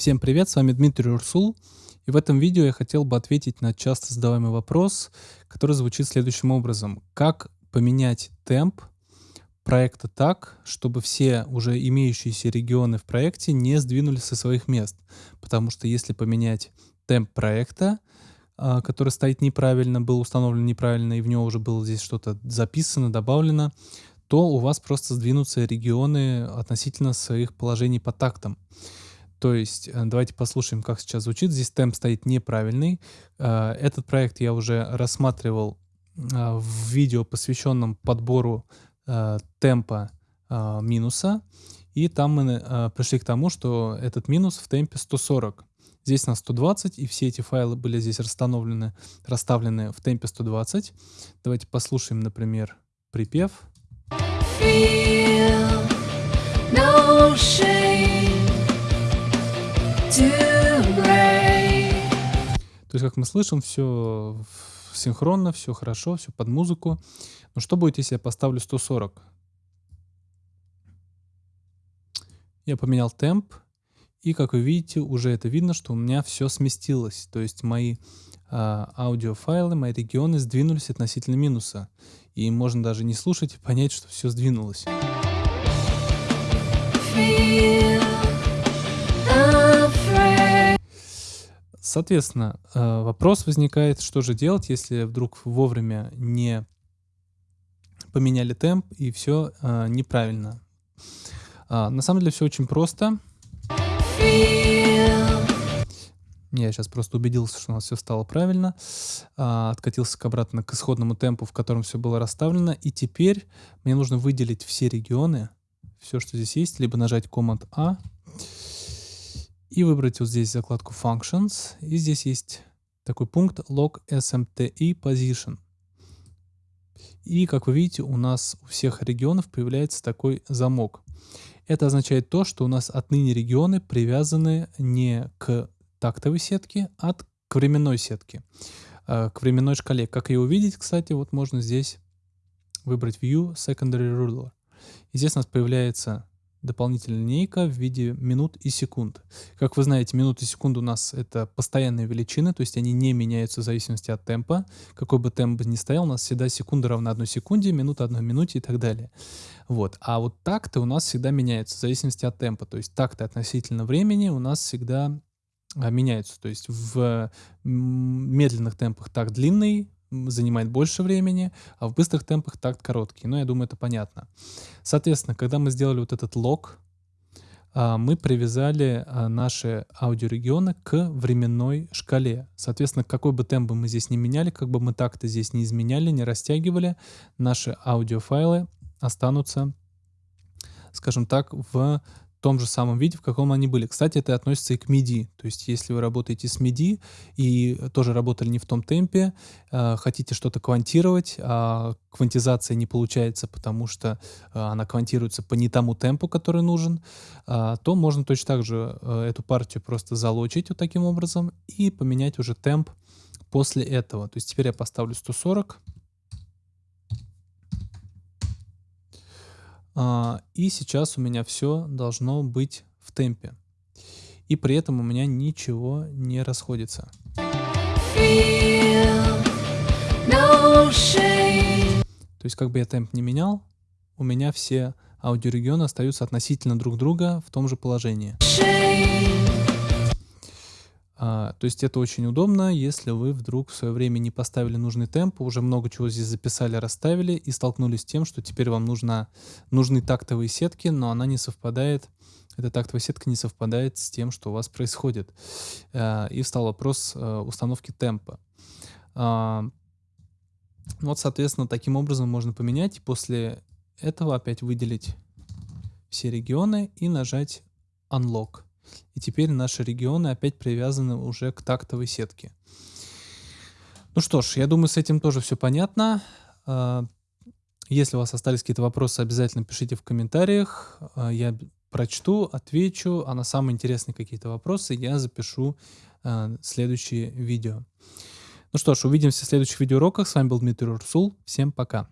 Всем привет, с вами Дмитрий Урсул. И в этом видео я хотел бы ответить на часто задаваемый вопрос, который звучит следующим образом. Как поменять темп проекта так, чтобы все уже имеющиеся регионы в проекте не сдвинулись со своих мест? Потому что если поменять темп проекта, а, который стоит неправильно, был установлен неправильно, и в него уже было здесь что-то записано, добавлено, то у вас просто сдвинутся регионы относительно своих положений по тактам. То есть э, давайте послушаем, как сейчас звучит. Здесь темп стоит неправильный. Э, этот проект я уже рассматривал э, в видео, посвященном подбору темпа минуса. И там мы пришли к тому, что этот минус в темпе 140. Здесь у нас 120, и все эти файлы были здесь расстановлены, расставлены в темпе 120. Давайте послушаем, например, припев. Feel no то есть, как мы слышим, все синхронно, все хорошо, все под музыку. Но что будет, если я поставлю 140? Я поменял темп, и, как вы видите, уже это видно, что у меня все сместилось. То есть мои а, аудиофайлы, мои регионы сдвинулись относительно минуса. И можно даже не слушать и понять, что все сдвинулось. Feel Соответственно, э, вопрос возникает, что же делать, если вдруг вовремя не поменяли темп и все э, неправильно. А, на самом деле все очень просто. Я сейчас просто убедился, что у нас все стало правильно. А, откатился к обратно к исходному темпу, в котором все было расставлено. И теперь мне нужно выделить все регионы, все, что здесь есть, либо нажать Command-A, и выбрать вот здесь закладку Functions. И здесь есть такой пункт Log SMTE Position. И, как вы видите, у нас у всех регионов появляется такой замок. Это означает то, что у нас отныне регионы привязаны не к тактовой сетке, а к временной сетке, э, к временной шкале. Как ее увидеть, кстати, вот можно здесь выбрать View Secondary Ruler. И здесь у нас появляется дополнительная линейка в виде минут и секунд. Как вы знаете, минуты и секунды у нас это постоянные величины, то есть они не меняются в зависимости от темпа. Какой бы темп ни стоял, у нас всегда секунда равна одной секунде, минута одной минуте и так далее. Вот. А вот такты у нас всегда меняются в зависимости от темпа. То есть такты относительно времени у нас всегда а, меняются. То есть в медленных темпах так длинный, занимает больше времени, а в быстрых темпах такт короткий. Но я думаю, это понятно. Соответственно, когда мы сделали вот этот лог, а, мы привязали а, наши аудиорегионы к временной шкале. Соответственно, какой бы темп мы здесь не меняли, как бы мы так-то здесь не изменяли, не растягивали, наши аудиофайлы останутся, скажем так, в том же самом виде, в каком они были. Кстати, это относится и к MIDI. То есть, если вы работаете с MIDI и тоже работали не в том темпе, э, хотите что-то квантировать, а квантизация не получается, потому что э, она квантируется по не тому темпу, который нужен, э, то можно точно так же э, эту партию просто залочить вот таким образом и поменять уже темп после этого. То есть теперь я поставлю 140. И сейчас у меня все должно быть в темпе. И при этом у меня ничего не расходится. То есть как бы я темп не менял, у меня все аудиорегионы остаются относительно друг друга в том же положении. А, то есть это очень удобно, если вы вдруг в свое время не поставили нужный темп, уже много чего здесь записали, расставили и столкнулись с тем, что теперь вам нужна, нужны тактовые сетки, но она не совпадает, эта тактовая сетка не совпадает с тем, что у вас происходит. А, и встал вопрос а, установки темпа. А, вот, соответственно, таким образом можно поменять, и после этого опять выделить все регионы и нажать Unlock. И теперь наши регионы опять привязаны уже к тактовой сетке. Ну что ж, я думаю, с этим тоже все понятно. А, если у вас остались какие-то вопросы, обязательно пишите в комментариях. А, я прочту, отвечу, а на самые интересные какие-то вопросы я запишу а, следующие видео. Ну что ж, увидимся в следующих видеоуроках. С вами был Дмитрий Урсул. Всем пока.